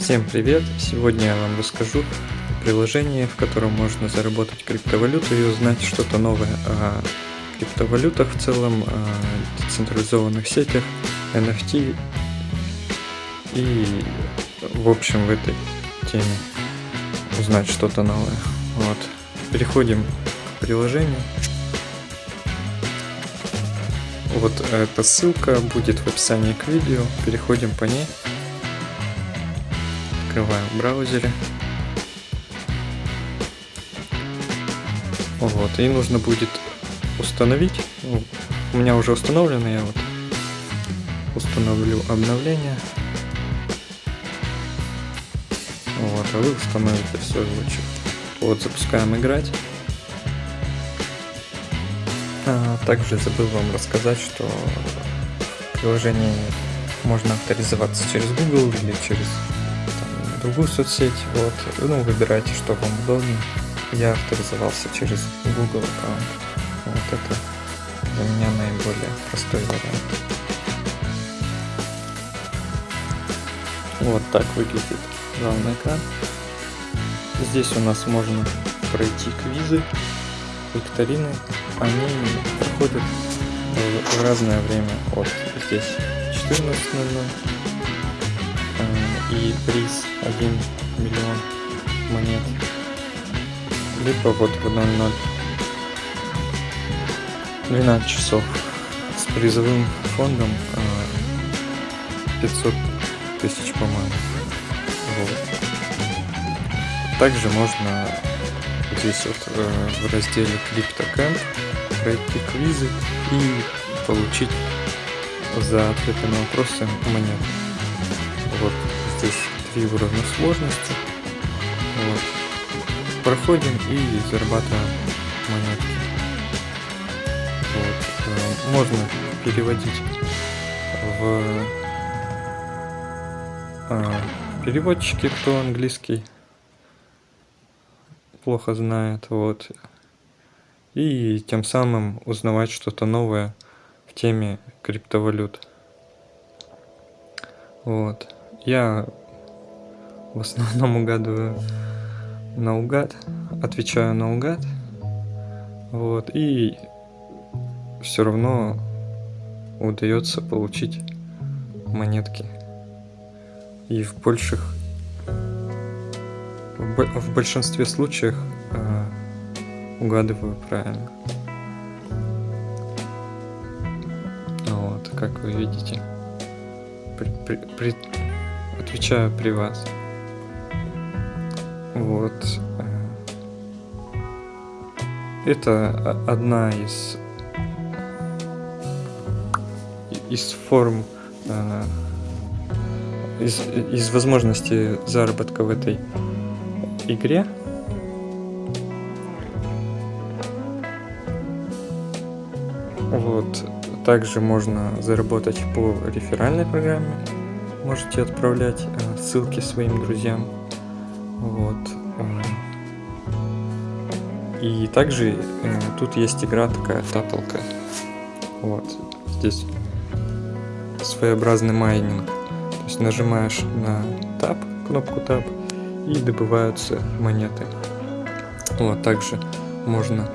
Всем привет! Сегодня я вам расскажу о приложении, в котором можно заработать криптовалюту и узнать что-то новое о криптовалютах в целом, о децентрализованных сетях, NFT и в общем в этой теме узнать что-то новое. Вот. Переходим к приложению. Вот эта ссылка будет в описании к видео. Переходим по ней. Открываем в браузере. Вот, и нужно будет установить. У меня уже установлено, я вот установлю обновление. Вот, а вы установите в свою очередь. Вот, запускаем играть. А, также забыл вам рассказать, что в приложении можно авторизоваться через Google или через другую соцсеть. Вот. Ну, выбирайте, что вам удобнее. Я авторизовался через Google аккаунт. Вот это для меня наиболее простой вариант. Вот так выглядит главный экран. Здесь у нас можно пройти квизы, викторины. Они проходят в разное время. Вот здесь 14.00 э, и приз 1 миллион монет. Либо вот в 00 12 часов с призовым фондом 500 э, тысяч, по-моему. Вот. Также можно здесь вот э, в разделе CryptoCamp пройти квизы и получить за ответы на вопросы монет. Вот здесь три уровня сложности. Вот. Проходим и зарабатываем монетки. Вот. Э, можно переводить в а, переводчики, кто английский плохо знает, вот. И тем самым узнавать что-то новое в теме криптовалют. Вот. Я в основном угадываю наугад, отвечаю наугад. Вот. И все равно удается получить монетки. И в больших в большинстве случаев э, угадываю правильно. Вот, как вы видите, при, при, при, отвечаю при вас. Вот. Это одна из из форм э, из, из возможностей заработка в этой игре. Вот. Также можно заработать по реферальной программе. Можете отправлять э, ссылки своим друзьям. Вот. Э. И также э, тут есть игра такая тапалка. Вот. Здесь своеобразный майнинг. То есть нажимаешь на тап, кнопку тап, и добываются монеты. Вот, также можно,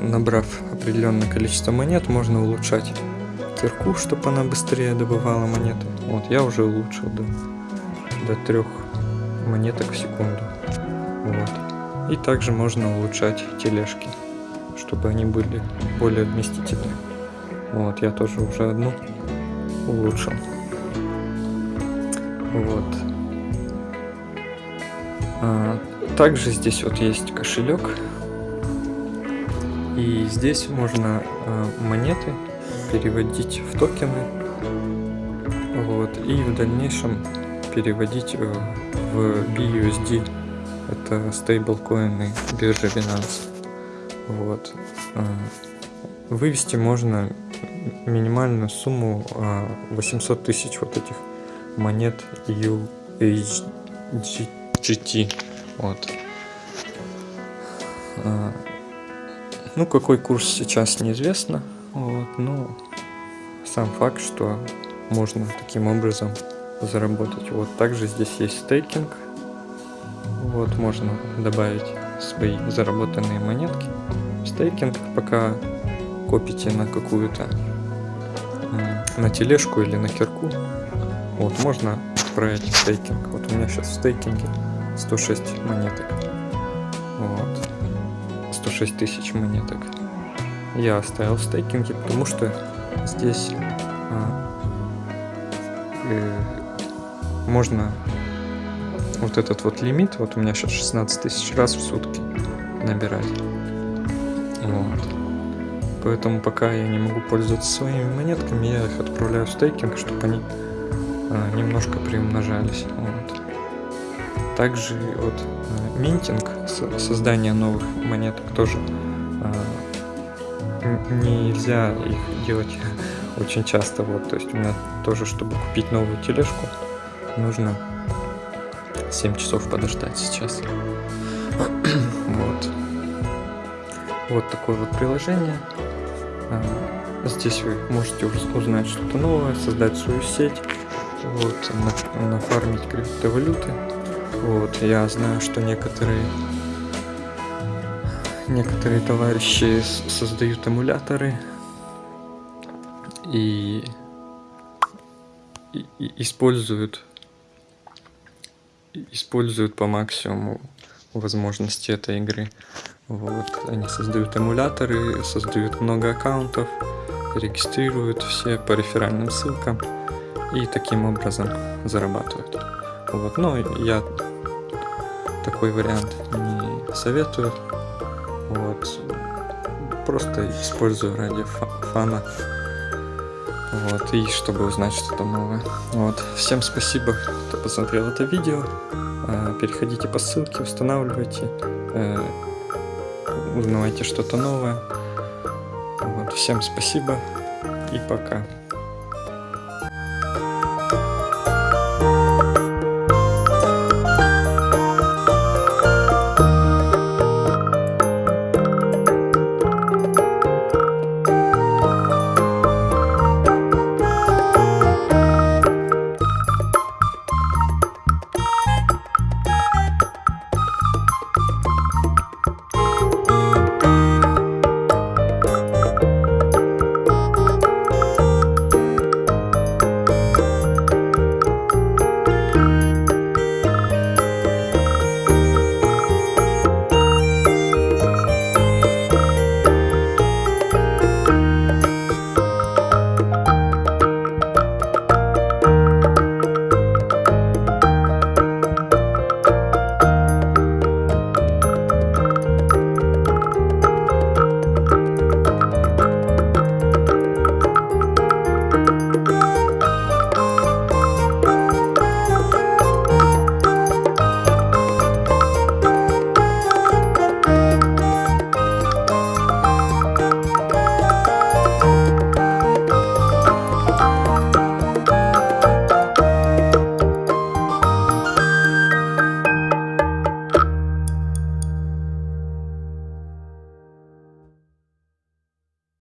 набрав определенное количество монет, можно улучшать кирку, чтобы она быстрее добывала монеты. Вот, я уже улучшил до, до трех монеток в секунду. Вот. И также можно улучшать тележки, чтобы они были более вместительны. Вот, я тоже уже одну улучшил. Вот. А, также здесь вот есть кошелек. И здесь можно а, монеты переводить в токены. Вот, и в дальнейшем переводить э, в BUSD. Это стейблкоины биржи Binance. Вот. А, вывести можно минимальную сумму 800 тысяч вот этих монет UHD GT. Вот. Ну, какой курс сейчас неизвестно. Вот, но сам факт, что можно таким образом заработать. Вот также здесь есть стейкинг. Вот можно добавить свои заработанные монетки. Стейкинг, пока копите на какую-то на тележку или на кирку. Вот можно отправить стейкинг. Вот у меня сейчас в стейкинге 106 монеток. Вот. 106 тысяч монеток. Я оставил в стейкинге, потому что здесь э, можно вот этот вот лимит, вот у меня сейчас 16 тысяч раз в сутки набирать. Вот. Поэтому пока я не могу пользоваться своими монетками, я их отправляю в стейкинг, чтобы они а, немножко приумножались. Вот. Также вот а, минтинг, создание новых монеток тоже а, нельзя их делать очень часто. Вот, то есть у меня тоже, чтобы купить новую тележку, нужно 7 часов подождать сейчас. вот. Вот такое вот приложение. А, здесь вы можете узнать что-то новое, создать свою сеть, вот, нафармить криптовалюты. Вот, я знаю, что некоторые некоторые товарищи создают эмуляторы и, и, используют используют по максимуму возможности этой игры. Вот, они создают эмуляторы, создают много аккаунтов, регистрируют все по реферальным ссылкам и таким образом зарабатывают. Вот, но я такой вариант не советую. Вот, просто использую ради фана. Вот, и чтобы узнать что-то новое. Вот, всем спасибо, кто посмотрел это видео. Э, переходите по ссылке, устанавливайте, э, узнавайте что-то новое. Вот, всем спасибо и пока.